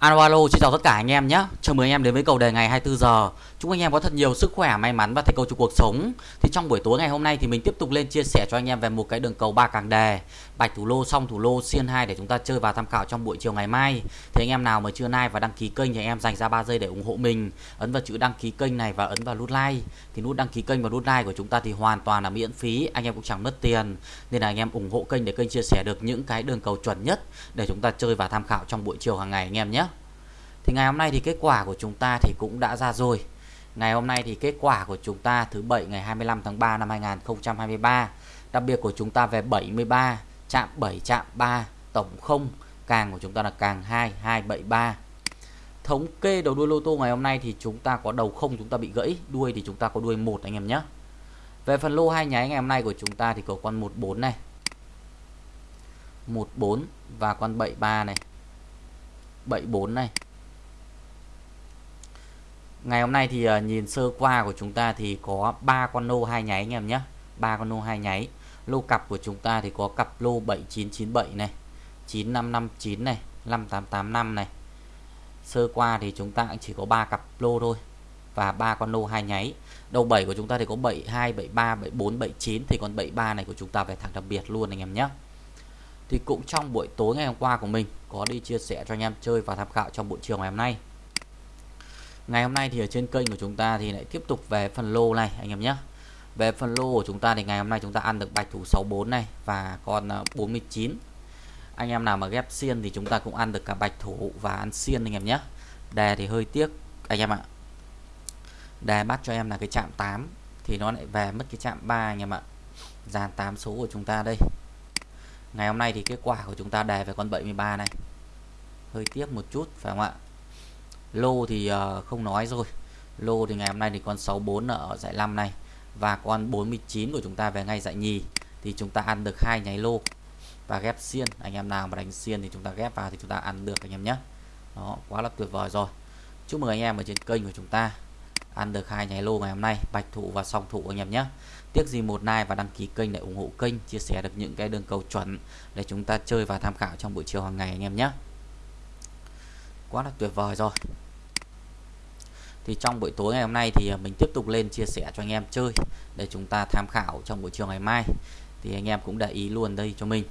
Alo xin chào tất cả anh em nhé. Chào mừng anh em đến với cầu đề ngày 24 giờ. Chúc anh em có thật nhiều sức khỏe, may mắn và thành công trong cuộc sống. Thì trong buổi tối ngày hôm nay thì mình tiếp tục lên chia sẻ cho anh em về một cái đường cầu ba càng đề, bạch thủ lô, song thủ lô, xiên 2 để chúng ta chơi và tham khảo trong buổi chiều ngày mai. Thì anh em nào mà chưa like và đăng ký kênh thì anh em dành ra 3 giây để ủng hộ mình. Ấn vào chữ đăng ký kênh này và ấn vào nút like. Thì nút đăng ký kênh và nút like của chúng ta thì hoàn toàn là miễn phí, anh em cũng chẳng mất tiền. Nên là anh em ủng hộ kênh để kênh chia sẻ được những cái đường cầu chuẩn nhất để chúng ta chơi và tham khảo trong buổi chiều hàng ngày anh em nhé. Thì ngày hôm nay thì kết quả của chúng ta thì cũng đã ra rồi. Ngày hôm nay thì kết quả của chúng ta thứ bảy ngày 25 tháng 3 năm 2023. Đặc biệt của chúng ta về 73, chạm 7, chạm 3, tổng 0, càng của chúng ta là càng 2, 273. Thống kê đầu đuôi lô tô ngày hôm nay thì chúng ta có đầu không chúng ta bị gãy, đuôi thì chúng ta có đuôi một anh em nhé. Về phần lô hai nháy ngày hôm nay của chúng ta thì có con 14 này. 14 và con 73 này. 74 này ngày hôm nay thì ờ, nhìn sơ qua của chúng ta thì có ba con lô hai nháy anh em nhé. Ba con lô hai nháy. Lô cặp của chúng ta thì có cặp lô 7997 này 9559 này 5885 này. Sơ qua thì chúng ta chỉ có ba cặp lô thôi và ba con lô hai nháy. Đầu 7 của chúng ta thì có 72 73 74 79 thì còn 73 này của chúng ta về thẳng đặc biệt luôn anh em nhé. Thì cũng trong buổi tối ngày hôm qua của mình có đi chia sẻ cho anh em chơi và tham khảo trong buổi chiều ngày hôm nay ngày hôm nay thì ở trên kênh của chúng ta thì lại tiếp tục về phần lô này, anh em nhé. Về phần lô của chúng ta thì ngày hôm nay chúng ta ăn được bạch thủ 64 này và còn 49 ờ, anh em nào mà ghép xiên thì chúng ta cũng ăn được cả bạch thủ và ăn xiên, anh em nhé. Đề thì hơi tiếc, anh em ạ. Đề bắt cho em là cái chạm 8 thì nó lại về mất cái chạm 3 anh em ạ. Dàn 8 số của chúng ta đây. Ngày hôm nay thì kết quả của chúng ta đề về con 73 này. Hơi tiếc một chút, phải không ạ? Lô thì uh, không nói rồi. Lô thì ngày hôm nay thì con 64 ở giải 5 này và con 49 của chúng ta về ngay giải nhì. Thì chúng ta ăn được hai nháy lô và ghép xiên. Anh em nào mà đánh xiên thì chúng ta ghép vào thì chúng ta ăn được anh em nhé. Đó quá là tuyệt vời rồi. Chúc mừng anh em ở trên kênh của chúng ta ăn được hai nháy lô ngày hôm nay bạch thủ và song thủ anh em nhé. Tiếc gì một like và đăng ký kênh để ủng hộ kênh chia sẻ được những cái đường cầu chuẩn để chúng ta chơi và tham khảo trong buổi chiều hàng ngày anh em nhé. Quá là tuyệt vời rồi thì trong buổi tối ngày hôm nay thì à, mình tiếp tục lên chia sẻ cho anh em chơi để chúng ta tham khảo trong buổi chiều ngày mai. Thì anh em cũng để ý luôn đây cho mình.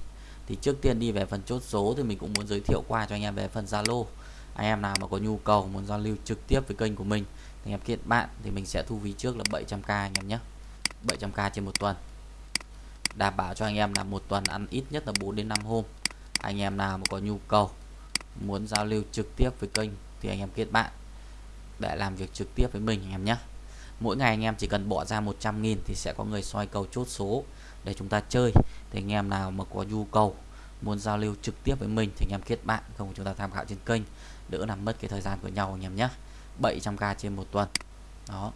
Thì trước tiên đi về phần chốt số thì mình cũng muốn giới thiệu qua cho anh em về phần Zalo. Anh em nào mà có nhu cầu, muốn giao lưu trực tiếp với kênh của mình, anh em kết bạn thì mình sẽ thu phí trước là 700k anh em nhé. 700k trên một tuần. Đảm bảo cho anh em là một tuần ăn ít nhất là 4 đến 5 hôm. Anh em nào mà có nhu cầu, muốn giao lưu trực tiếp với kênh thì anh em kết bạn để làm việc trực tiếp với mình anh em nhé. Mỗi ngày anh em chỉ cần bỏ ra 100.000 thì sẽ có người soi cầu chốt số để chúng ta chơi. Thì anh em nào mà có nhu cầu muốn giao lưu trực tiếp với mình thì anh em kết bạn, không chúng ta tham khảo trên kênh. Đỡ làm mất cái thời gian của nhau anh em nhé. 700k trên một tuần. Đó.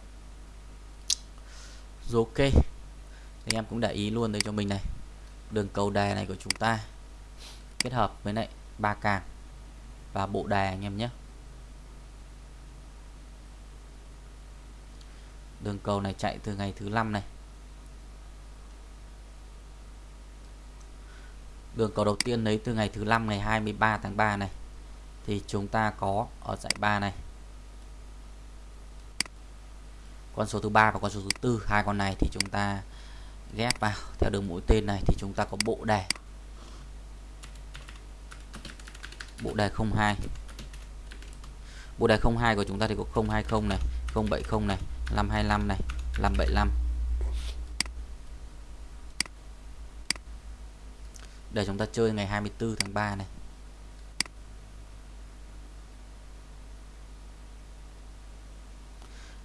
Rồi ok. Thì anh em cũng để ý luôn đây cho mình này. Đường cầu đề này của chúng ta kết hợp với lại ba càng và bộ đề anh em nhé. Đường cầu này chạy từ ngày thứ năm này. Đường cầu đầu tiên lấy từ ngày thứ năm, ngày 23 tháng 3 này. Thì chúng ta có ở giải 3 này. Con số thứ ba và con số thứ tư, hai con này thì chúng ta ghép vào theo đường mũi tên này, thì chúng ta có bộ đề. Bộ đề 02 bộ đề 02 của chúng ta thì có 020 này 070 này. 525 này 575 để chúng ta chơi ngày 24 tháng 3 này.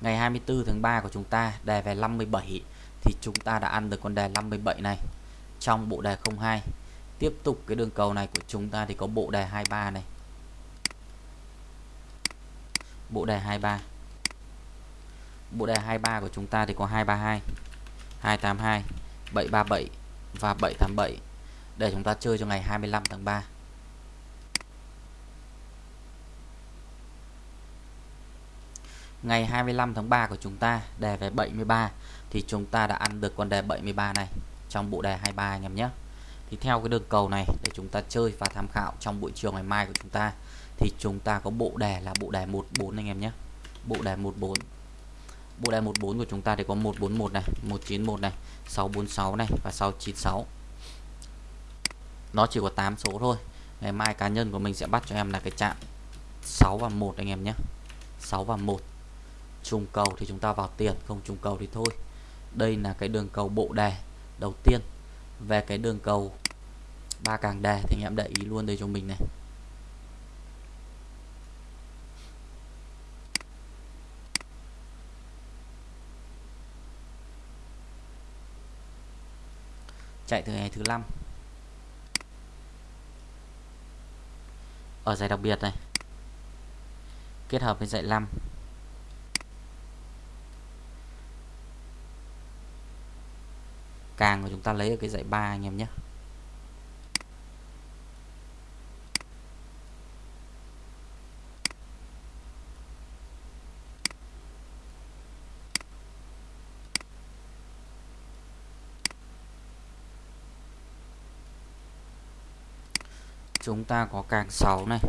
Ngày 24 tháng 3 của chúng ta, đề về 57 thì chúng ta đã ăn được con đề 57 này trong bộ đề 02 tiếp tục cái đường cầu này của chúng ta thì có bộ đề 23 này. Bộ đề 23 bộ đề 23 của chúng ta thì có 232 282 737 và 787 để chúng ta chơi cho ngày 25 tháng 3 ngày 25 tháng 3 của chúng ta, đề về 73 thì chúng ta đã ăn được con đề 73 này trong bộ đề 23 anh em nhé. Thì theo cái đường cầu này, để chúng ta chơi và tham khảo trong buổi chiều ngày mai của chúng ta, thì chúng ta có bộ đề là bộ đề 14 anh em nhé. Bộ đề 14 bộ đề 14 của chúng ta thì có 141 này 191 này 646 này và 696 nó chỉ có 8 số thôi. Ngày mai cá nhân của mình sẽ bắt cho em là cái chạm 6 và 1 anh em nhé. 6 và 1 trùng cầu thì chúng ta vào tiền, không trùng cầu thì thôi. Đây là cái đường cầu bộ đề đầu tiên. Về cái đường cầu ba càng đề thì anh em để ý luôn đây cho mình này. Chạy từ ngày thứ năm. Ở giải đặc biệt này, kết hợp với giải 5 càng của chúng ta lấy ở cái giải 3 anh em nhé. Chúng ta có càng 6 này.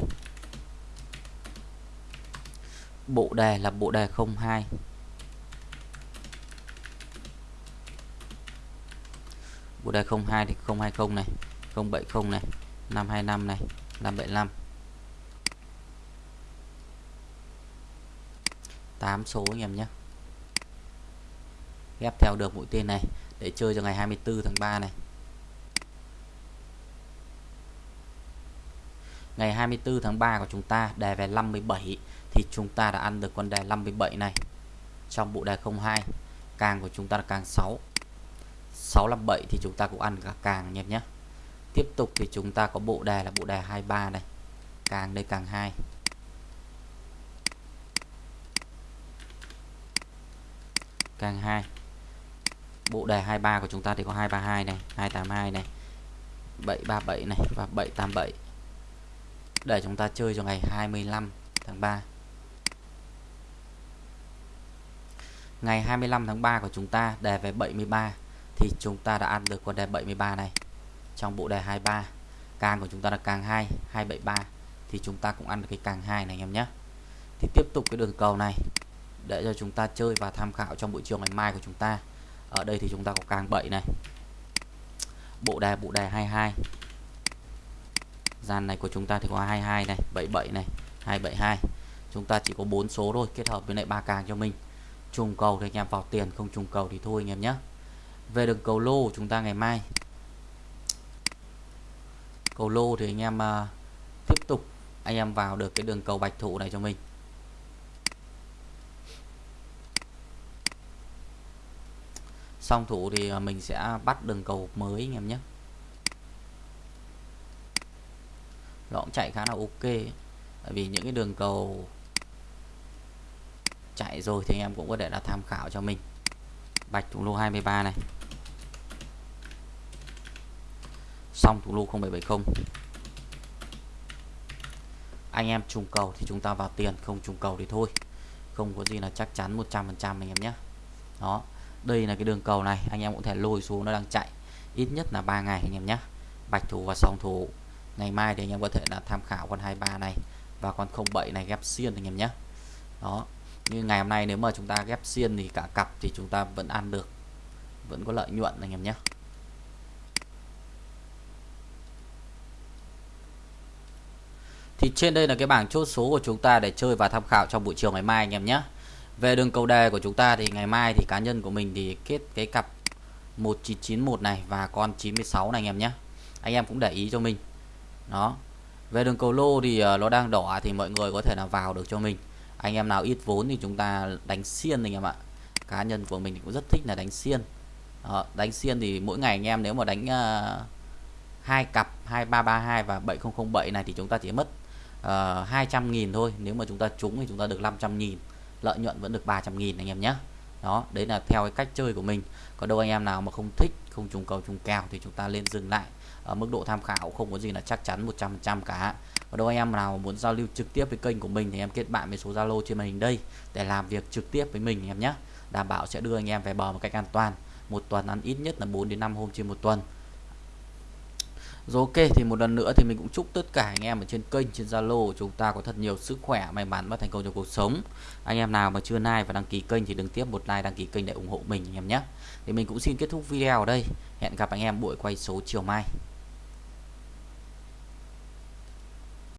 Bộ đề là bộ đề 02 bộ đề 02 thì 020 này 070 này 525 này 575 8 số anh em nhé. Ghép theo được mũi tên này để chơi cho ngày 24 tháng 3 này. Ngày 24 tháng 3 của chúng ta đề về 57 thì chúng ta đã ăn được con đề 57 này. Trong bộ đề 02 càng của chúng ta là càng 6 657 thì chúng ta cũng ăn cả càng nhé nhé. Tiếp tục thì chúng ta có bộ đề là bộ đề 23 này. Càng đây càng 2 càng 2 bộ đề 23 của chúng ta thì có 232 này 282 này 737 này và 787 để chúng ta chơi cho ngày 25 tháng 3 ngày 25 tháng 3 của chúng ta, đề về 73 thì chúng ta đã ăn được con đề 73 này. Trong bộ đề 23 càng của chúng ta là càng 2 273 thì chúng ta cũng ăn được cái càng 2 này anh em nhé. Thì tiếp tục cái đường cầu này, để cho chúng ta chơi và tham khảo trong buổi chiều ngày mai của chúng ta. Ở đây thì chúng ta có càng 7 này. Bộ đề bộ đề 22 gian này của chúng ta thì có 22 này 77 này 272 chúng ta chỉ có bốn số thôi kết hợp với lại ba càng cho mình. Trùng cầu thì anh em vào tiền không trùng cầu thì thôi anh em nhé. Về đường cầu lô của chúng ta ngày mai. Cầu lô thì anh em uh, tiếp tục anh em vào được cái đường cầu bạch thủ này cho mình. Song thủ thì à, mình sẽ bắt đường cầu mới anh em nhé. Nó cũng chạy khá là ok. Tại vì những cái đường cầu chạy rồi thì anh em cũng có thể là tham khảo cho mình. Bạch thủ lô 23 này. Xong thủ lô 0770 anh em trùng cầu thì chúng ta vào tiền, không trùng cầu thì thôi. Không có gì là chắc chắn 100% anh em nhé. Đó, đây là cái đường cầu này, anh em cũng thể lôi xuống, nó đang chạy ít nhất là 3 ngày anh em nhé. Bạch thủ và song thủ ngày mai thì anh em có thể là tham khảo con 23 này và con 07 này ghép xiên anh em nhé. Đó, như ngày hôm nay nếu mà chúng ta ghép xiên thì cả cặp thì chúng ta vẫn ăn được, vẫn có lợi nhuận anh em nhé. Thì trên đây là cái bảng chốt số của chúng ta để chơi và tham khảo trong buổi chiều ngày mai anh em nhé. Về đường cầu đề của chúng ta thì ngày mai thì cá nhân của mình thì kết cái cặp 1991 này và con 96 này anh em nhé. Anh em cũng để ý cho mình đó. Về đường cầu lô thì ờ, nó đang đỏ thì mọi người có thể là vào được cho mình. Anh em nào ít vốn thì chúng ta đánh xiên anh em ạ. Cá nhân của mình cũng rất thích là đánh xiên. Đó, đánh xiên thì mỗi ngày anh em nếu mà đánh ờ, hai uh, cặp 2332 và 7007 này thì chúng ta chỉ mất ờ, uh, 200.000 thôi. Nếu mà chúng ta trúng thì chúng ta được 500.000 lợi nhuận vẫn được 300.000 anh em nhé đó, đấy là theo cái cách chơi của mình. Có đâu anh em nào mà không thích, không trùng cầu, trùng kèo thì chúng ta lên dừng lại. Ở mức độ tham khảo không có gì là chắc chắn 100% cả. Và đâu anh em nào muốn giao lưu trực tiếp với kênh của mình thì em kết bạn với số Zalo trên màn hình đây để làm việc trực tiếp với mình em nhé. Đảm bảo sẽ đưa anh em về bờ một cách an toàn. Một tuần ăn ít nhất là 4 đến 5 hôm trên một tuần rồi ok, thì một lần nữa thì mình cũng chúc tất cả anh em ở trên kênh, trên Zalo chúng ta có thật nhiều sức khỏe, may mắn và thành công trong cuộc sống. Anh em nào mà chưa like và đăng ký kênh thì đừng tiếp một like, đăng ký kênh để ủng hộ mình anh em nhé. Thì mình cũng xin kết thúc video ở đây. Hẹn gặp anh em buổi quay số chiều mai.